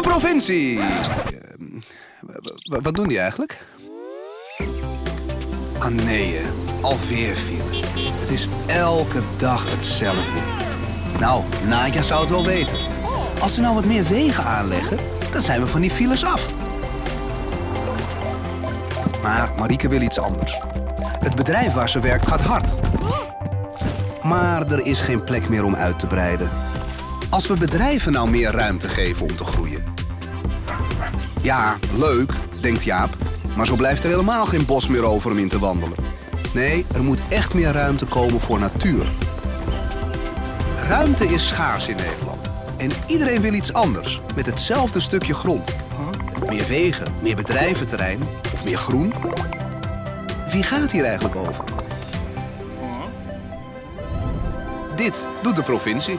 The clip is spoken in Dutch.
provincie. Eh, wat doen die eigenlijk? Ah nee, alweer file. Het is elke dag hetzelfde. Nou, Nadja zou het wel weten. Als ze nou wat meer wegen aanleggen, dan zijn we van die files af. Maar Marieke wil iets anders. Het bedrijf waar ze werkt gaat hard. Maar er is geen plek meer om uit te breiden. Als we bedrijven nou meer ruimte geven om te groeien. Ja, leuk, denkt Jaap. Maar zo blijft er helemaal geen bos meer over om in te wandelen. Nee, er moet echt meer ruimte komen voor natuur. Ruimte is schaars in Nederland. En iedereen wil iets anders, met hetzelfde stukje grond. Meer wegen, meer bedrijventerrein of meer groen. Wie gaat hier eigenlijk over? Dit doet de provincie.